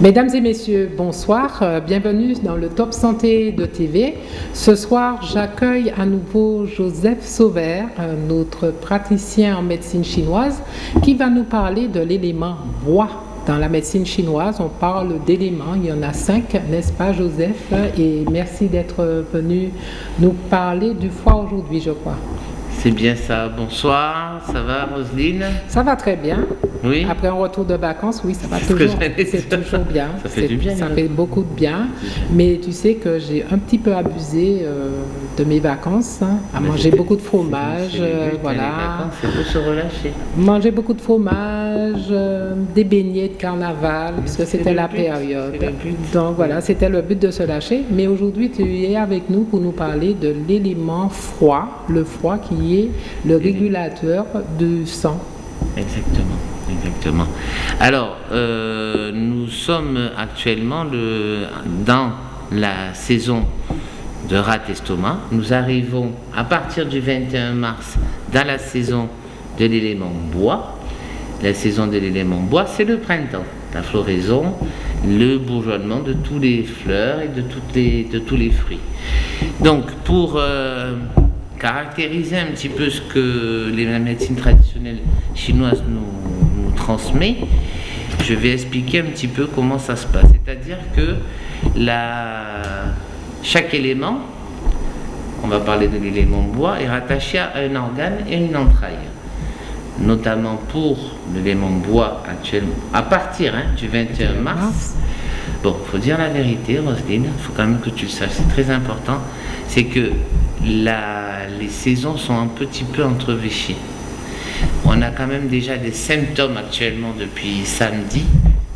Mesdames et messieurs, bonsoir. Euh, bienvenue dans le Top Santé de TV. Ce soir, j'accueille à nouveau Joseph Sauvert, euh, notre praticien en médecine chinoise, qui va nous parler de l'élément bois. Dans la médecine chinoise, on parle d'éléments. Il y en a cinq, n'est-ce pas, Joseph? Et merci d'être venu nous parler du foie aujourd'hui, je crois. C'est bien ça. Bonsoir, ça va Roselyne? Ça va très bien. Oui. Après un retour de vacances, oui, ça va toujours. C'est toujours bien. Ça fait du bien. Ça fait beaucoup de bien. Mais tu sais que j'ai un petit peu abusé euh, de mes vacances, hein, à manger beaucoup de fromage, euh, voilà. C'est pour se relâcher. Manger beaucoup de fromage, euh, des beignets de carnaval, puisque c'était la période. Donc voilà, c'était le but de se lâcher. Mais aujourd'hui, tu es avec nous pour nous parler de l'élément froid, le froid qui est le régulateur du sang. Exactement, exactement. Alors, euh, nous sommes actuellement le, dans la saison de rat estomac. Nous arrivons à partir du 21 mars dans la saison de l'élément bois. La saison de l'élément bois, c'est le printemps, la floraison, le bourgeonnement de tous les fleurs et de, toutes les, tous les fruits. Donc, pour euh, caractériser un petit peu ce que la médecine traditionnelle chinoise nous, transmet, je vais expliquer un petit peu comment ça se passe. C'est-à-dire que la, chaque élément, on va parler de l'élément bois, est rattaché à un organe et une entraille. Notamment pour l'élément bois actuellement, à partir hein, du 21 mars. Bon, il faut dire la vérité, Roselyne, il faut quand même que tu le saches, c'est très important. C'est que les saisons sont un petit peu entrevêchées. On a quand même déjà des symptômes actuellement depuis samedi,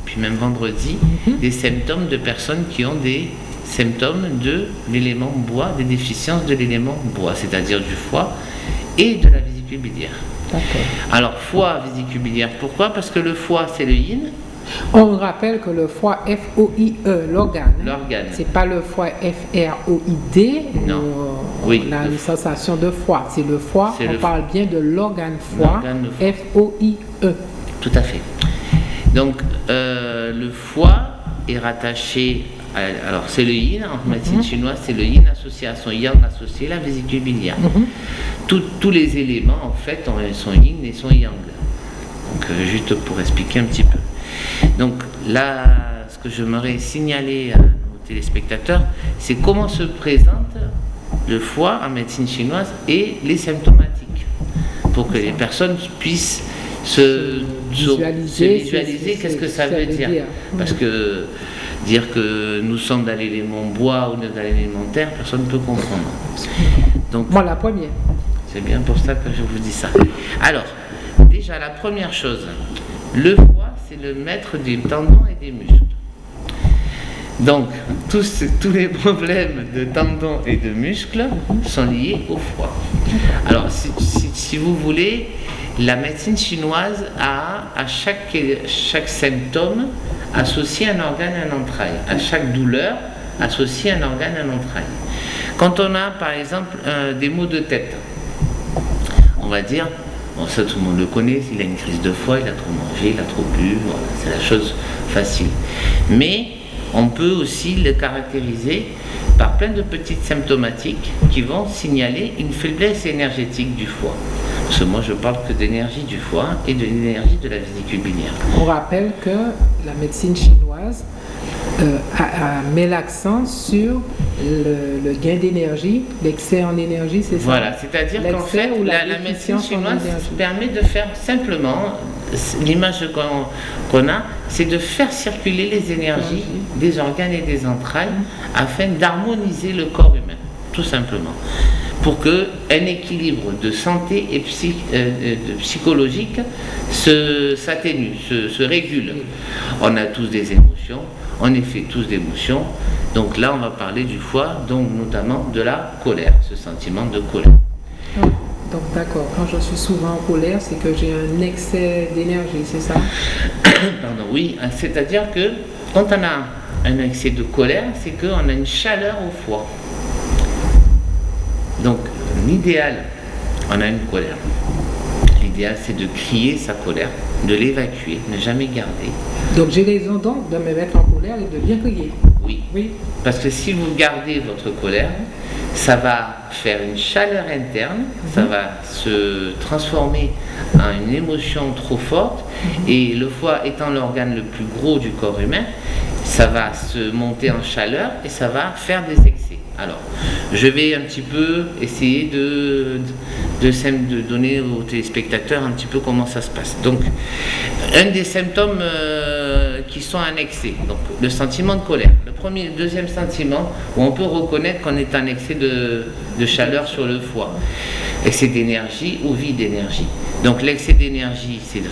depuis même vendredi, mhm. des symptômes de personnes qui ont des symptômes de l'élément bois, des déficiences de l'élément bois, c'est-à-dire du foie et de la vésicule biliaire. Alors, foie, vésicule biliaire, pourquoi? Parce que le foie, c'est le yin, on rappelle que le foie F-O-I-E, l'organe, l'organe. c'est pas le foie F-R-O-I-D, non. Euh, oui, on a une sensation de foie. C'est le foie, on parle bien de l'organe foie, F-O-I-E. Tout à fait. Donc, euh, le foie est rattaché, alors c'est le yin, en médecine mhm. chinoise, c'est le yin associé à son yang associé à la vésicule biliaire. Mhm. tous les éléments, en fait, sont yin et sont yang. Donc, euh, juste pour expliquer un petit peu. Donc là, ce que j'aimerais signaler à nos téléspectateurs, c'est comment se présente le foie en médecine chinoise et les symptomatiques, pour que les personnes puissent se, visualiser, qu'est-ce que ça, veut dire. Parce que dire que nous sommes dans l'élément bois ou dans l'élément terre, personne ne peut comprendre. Donc, Moi, la première. C'est bien pour ça que je vous dis ça. Alors, déjà, la première chose, le foie c'est le maître des tendons et des muscles. Donc, tous, tous les problèmes de tendons et de muscles sont liés au foie. Alors, si, vous voulez, la médecine chinoise a à chaque, chaque symptôme associé un organe et un entraille. À chaque douleur, associé un organe et un entraille. Quand on a, par exemple, des maux de tête, on va dire Bon, ça, tout le monde le connaît. Il a une crise de foie, il a trop mangé, il a trop bu. c'est la chose facile. Mais on peut aussi le caractériser par plein de petites symptomatiques qui vont signaler une faiblesse énergétique du foie. Parce que moi, je parle que d'énergie du foie et de l'énergie de la vésicule biliaire. On rappelle que la médecine chinoise euh, met l'accent sur le, gain d'énergie, l'excès en énergie, c'est ça? Voilà, c'est-à-dire qu'en fait, la, la, médecine chinoise permet de faire simplement, l'image qu'on a, c'est de faire circuler les énergies des organes et des entrailles afin d'harmoniser le corps humain, tout simplement pour qu'un équilibre de santé et euh, psychologique s'atténue, se, se, régule. On a tous des émotions, on est fait tous d'émotions. Donc là, on va parler du foie, donc notamment de la colère, ce sentiment de colère. Ah, donc d'accord, quand je suis souvent en colère, c'est que j'ai un excès d'énergie, c'est ça? Pardon, oui, c'est-à-dire que quand on a un excès de colère, c'est qu'on a une chaleur au foie. Donc l'idéal, on a une colère. L'idéal, c'est de crier sa colère de l'évacuer, ne jamais garder. Donc j'ai raison donc de me mettre en colère et de bien crier. Oui. Oui. Parce que si vous gardez votre colère, ça va faire une chaleur interne, ça mhm. va se transformer en une émotion trop forte, mhm. et le foie étant l'organe le plus gros du corps humain, ça va se monter en chaleur et ça va faire des excès. Alors, je vais un petit peu essayer de, de, donner aux téléspectateurs un petit peu comment ça se passe. Donc, un des symptômes euh, qui sont annexés, donc le sentiment de colère. Le premier, le deuxième sentiment où on peut reconnaître qu'on est en excès de, chaleur sur le foie, excès d'énergie ou vide d'énergie. Donc, l'excès d'énergie, c'est de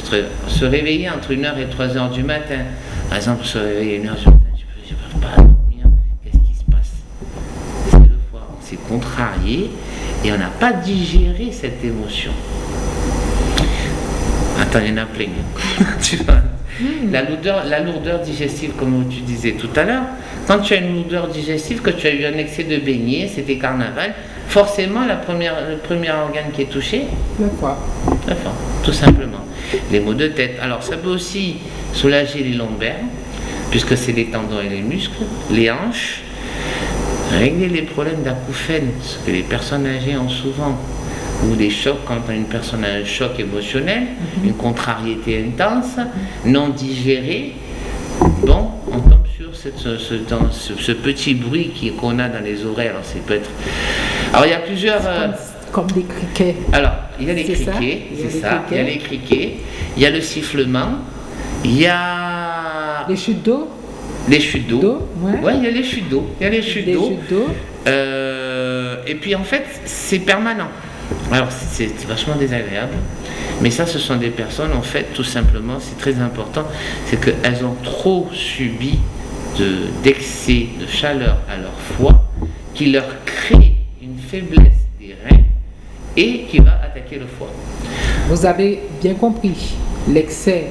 se réveiller entre 1h et 3h du matin. Par exemple, se réveiller à 1h du matin, je ne peux pas dormir. Qu'est-ce qui se passe? C'est le foie. On s'est contrarié et on n'a pas digéré cette émotion. Attends, il y en a plein. tu vois? Hmm. la, lourdeur, la lourdeur digestive, comme tu disais tout à l'heure, quand tu as une lourdeur digestive, que tu as eu un excès de beignet, c'était carnaval, forcément la première, le premier organe qui est touché Le foie. Le foie, tout simplement. Les maux de tête. Alors ça peut aussi soulager les lombaires, puisque c'est les tendons et les muscles, les hanches, régler les problèmes d'acouphènes, ce que les personnes âgées ont souvent, ou des chocs quand une personne a un choc émotionnel, mhm. une contrariété intense, non digérée, bon, on tombe sur ce, petit bruit qu'on a dans les oreilles. Alors, peut être... Alors, il y a plusieurs... Euh, comme, des criquets. Alors, il y a les criquets, c'est ça. Il y a les criquets, il y a le sifflement, il y a... Les chutes d'eau les chutes d'eau. Ouais, il y a les chutes d'eau. Il y a les chutes d'eau. Euh, et puis en fait, c'est permanent. Alors c'est vachement désagréable. Mais ça, ce sont des personnes, en fait, tout simplement, c'est très important, c'est qu'elles ont trop subi d'excès de, chaleur à leur foie qui leur crée faiblesse des reins et qui va attaquer le foie. Vous avez bien compris, l'excès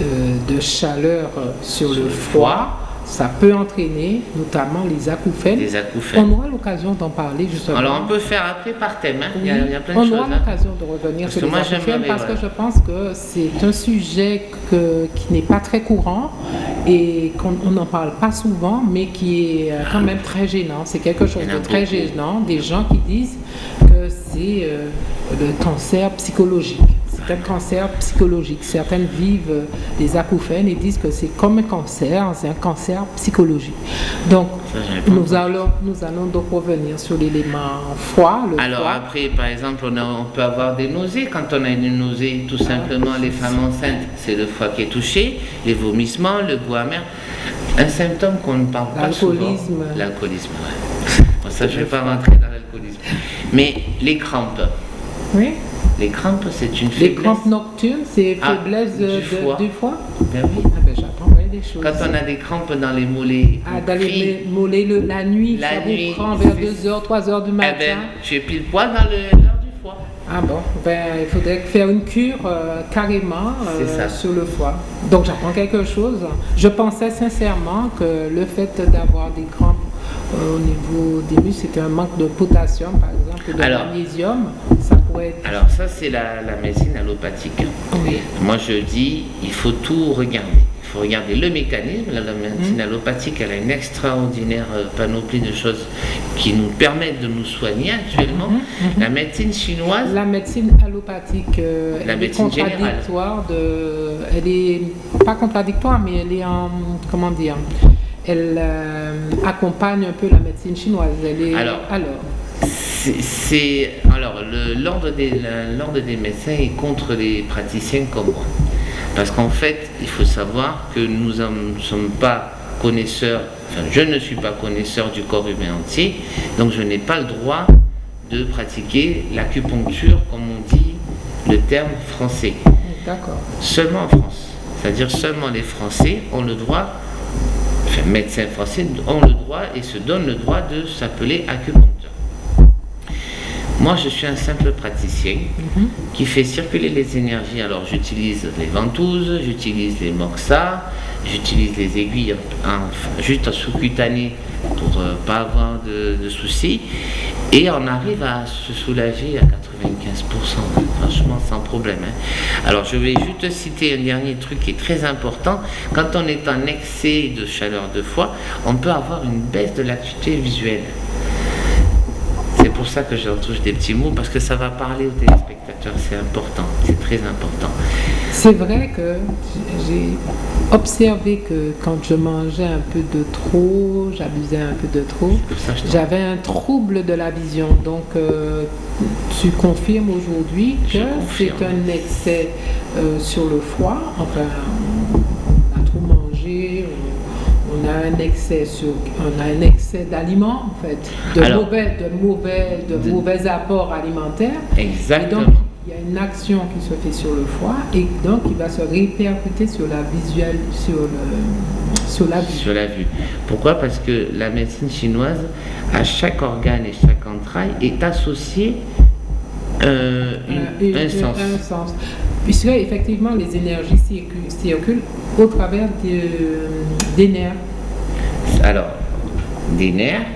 euh, de chaleur sur, le foie, ça peut entraîner notamment les acouphènes. Les acouphènes. On aura l'occasion d'en parler justement. Alors on peut faire après par thème, hein. il, y a, plein de on choses. On aura hein. l'occasion de revenir sur les acouphènes parce que je pense que c'est un sujet qui n'est pas très courant et qu'on n'en parle pas souvent, mais qui est euh, quand même très gênant. C'est quelque chose de très gênant. Des gens qui disent que c'est euh, le cancer psychologique c'est un cancer psychologique. Certaines vivent des acouphènes et disent que c'est comme un cancer, c'est un cancer psychologique. Donc, nous allons, nous allons donc revenir sur l'élément froid. Alors après, par exemple, on, on, peut avoir des nausées. Quand on a une nausée, tout simplement, les femmes enceintes, c'est le foie qui est touché, les vomissements, le goût amer. Un symptôme qu'on ne parle pas souvent. L'alcoolisme. L'alcoolisme, ça, je ne vais pas rentrer dans l'alcoolisme. Mais les crampes. Oui. Les crampes, c'est une faiblesse. Les crampes nocturnes, c'est ah, faiblesse du, foie. du, foie. Ben oui. Ah ben j'apprendrai des choses. Quand on a des crampes dans les mollets. Ah, dans les mollets le, la nuit, la ça nuit, vous prend vers 2h, 3h du matin. Eh ben, tu es pile poil dans l'heure du foie. Ah bon, ben, il faudrait faire une cure euh, carrément euh, sur le foie. Donc j'apprends quelque chose. Je pensais sincèrement que le fait d'avoir des crampes au niveau des muscles, c'était un manque de potassium, par exemple, de magnésium. Ça pourrait être... Alors ça, c'est la, médecine allopathique. Moi, je dis, il faut tout regarder. Il faut regarder le mécanisme. La, médecine mmh. allopathique, elle a une extraordinaire euh, panoplie de choses qui nous permettent de nous soigner actuellement. Mmh, mmh. La médecine chinoise... La médecine allopathique, euh, la elle est contradictoire. De, elle est pas contradictoire, mais elle est en... Comment dire elle euh, accompagne un peu la médecine chinoise. alors, c'est alors l'ordre des l'ordre des médecins est contre les praticiens comme moi, parce qu'en fait, il faut savoir que nous ne sommes pas connaisseurs. Enfin, je ne suis pas connaisseur du corps humain entier, donc je n'ai pas le droit de pratiquer l'acupuncture comme on dit le terme français. D'accord. Seulement en France. C'est-à-dire seulement les Français ont le droit médecins français ont le droit et se donnent le droit de s'appeler acupuncteur. Moi, je suis un simple praticien mhm. qui fait circuler les énergies. Alors, j'utilise les ventouses, j'utilise les moxa, j'utilise les aiguilles juste en sous-cutané pour ne euh, pas avoir de, soucis. Et on arrive à se soulager à 80 franchement sans problème. hein. Alors je vais juste citer un dernier truc qui est très important. Quand on est en excès de chaleur de foie, on peut avoir une baisse de l'acuité visuelle. C'est pour ça que je retouche des petits mots, parce que ça va parler aux téléspectateurs, c'est important, c'est très important. C'est vrai que j'ai observé que quand je mangeais un peu de trop, j'abusais un peu de trop, j'avais un trouble de la vision. Donc, euh, tu confirmes aujourd'hui que c'est un excès euh, sur le foie. Enfin, a un excès sur, on a un excès d'aliments en fait, de Alors- mauvais, de mauvais, de De- mauvais apports alimentaires. Et Exactement. donc, il y a une action qui se fait sur le foie et donc il va se répercuter sur la visuelle, sur, le, sur la vue. sur la vue. Pourquoi? Parce que la médecine chinoise, à chaque organe et chaque entraille, est associé euh, une- Euh, un sens. un sens. Puisque effectivement les énergies circulent, circulent au travers des, des nerfs. Alors, des nerfs,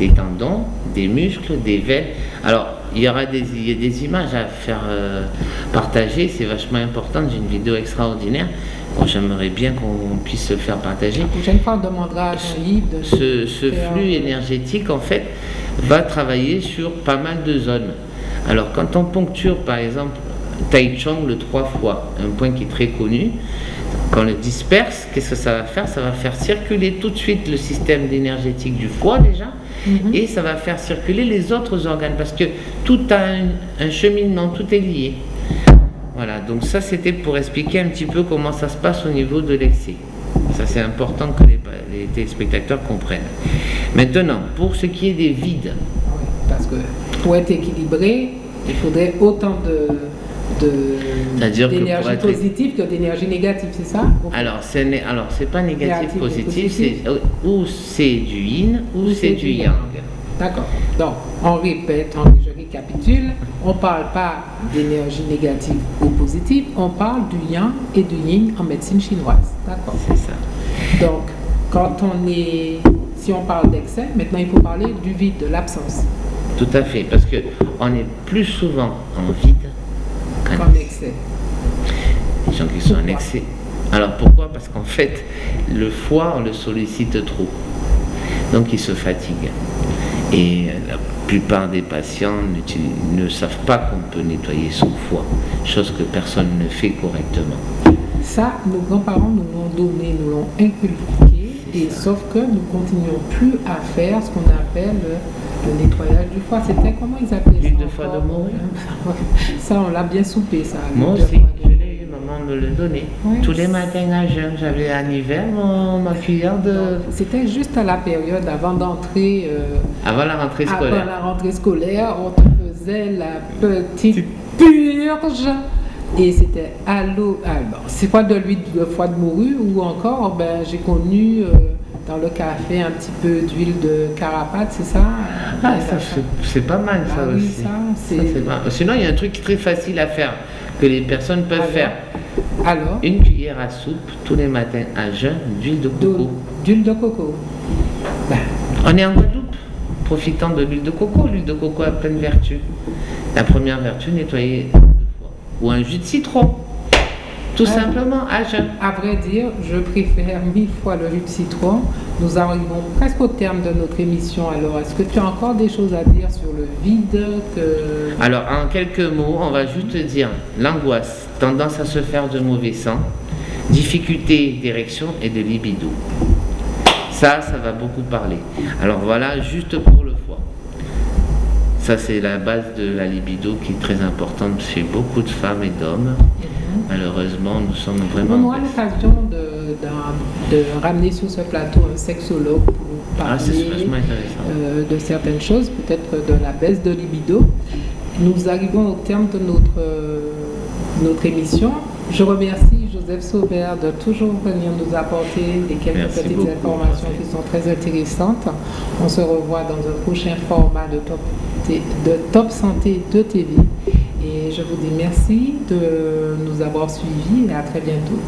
des tendons, des muscles, des veines. Alors, il y aura des, il y a des images à faire euh, partager, c'est vachement important. J'ai une vidéo extraordinaire. J'aimerais bien qu'on puisse se faire partager. La prochaine fois, on demandera à de Ce, flux énergétique, en fait, va travailler sur pas mal de zones. Alors, quand on poncture, par exemple, Tai Chong le trois fois, un point qui est très connu, quand on le disperse, qu'est-ce que ça va faire? Ça va faire circuler tout de suite le système énergétique du foie déjà, Mhm. et ça va faire circuler les autres organes, parce que tout a un, un cheminement, tout est lié. Voilà, donc ça c'était pour expliquer un petit peu comment ça se passe au niveau de l'excès. Ça c'est important que les, les téléspectateurs comprennent. Maintenant, pour ce qui est des vides, Oui, parce que pour être équilibré, il faudrait autant de d'énergie être- positive que d'énergie négative, c'est ça alors alors c'est pas négatif Négatif positif, c'est ou c'est du yin ou c'est du yang. D'accord. Donc, on répète, on, je récapitule. On ne parle pas d'énergie négative ou positive, on parle du yang et du yin en médecine chinoise. D'accord. C'est ça. Donc, quand on est. Si on parle d'excès, maintenant il faut parler du vide, de l'absence, Tout à fait, parce que on est plus souvent en vide comme excès. Les gens qui sont en excès. Alors pourquoi? Parce qu'en fait, le foie, on le sollicite trop. Donc il se fatigue. Et la plupart des patients ne savent pas qu'on peut nettoyer son foie, chose que personne ne fait correctement. Ça, nos grands-parents nous l'ont donné, nous l'ont inculqué, et sauf que nous continuons plus à faire ce qu'on appelle le, nettoyage du foie. C'était comment ils appelaient ça L'huile de foie de morue. Ça, on l'a bien soupé, ça. Moi aussi, je l'ai eu, maman me le donnait. Oui. Tous les matins à jeun, j'avais en hiver mon, ma cuillère de... C'était juste à la période avant d'entrer, euh, Avant la rentrée avant scolaire. la rentrée scolaire, on te faisait la petite purge. Et c'était à l'eau. ah, bon, c'est pas de l'huile de foie de morue ou encore, ben, j'ai connu euh, dans le café un petit peu d'huile de carapate, c'est ça? Ah, ça, c'est- pas mal ça Ah oui, aussi. ça, c'est pas- Sinon, il y a un truc très facile à faire que les personnes peuvent Alors? faire. Alors, Une cuillère à soupe tous les matins à jeun d'huile de coco. d'huile de coco. Ben, On est en Guadeloupe, profitant de l'huile de coco. L'huile de coco a plein de vertus. La première vertu, nettoyer le foie. Ou un jus de citron. Tout Ah. simplement à jeun. À vrai dire, je préfère mille fois le jus de citron. Nous arrivons presque au terme de notre émission. Alors, est-ce que tu as encore des choses à dire sur le vide que... Alors, en quelques mots, on va juste dire l'angoisse, tendance à se faire de mauvais sang, difficulté d'érection et de libido. Ça, ça va beaucoup parler. Alors voilà, juste pour le foie. Ça, c'est la base de la libido qui est très importante chez beaucoup de femmes et d'hommes. Malheureusement, nous sommes vraiment... On aura l'occasion de, ramener sur ce plateau un sexologue pour Ah, parler euh, de certaines choses, peut-être de la baisse de libido. Nous arrivons au terme de notre, euh, notre émission. Je remercie Joseph Sauvert de toujours venir nous apporter des quelques Merci petites beaucoup. informations qui sont très intéressantes. On se revoit dans un prochain format de Top, de Top Santé de TV. Je vous dis merci de nous avoir suivis et à très bientôt.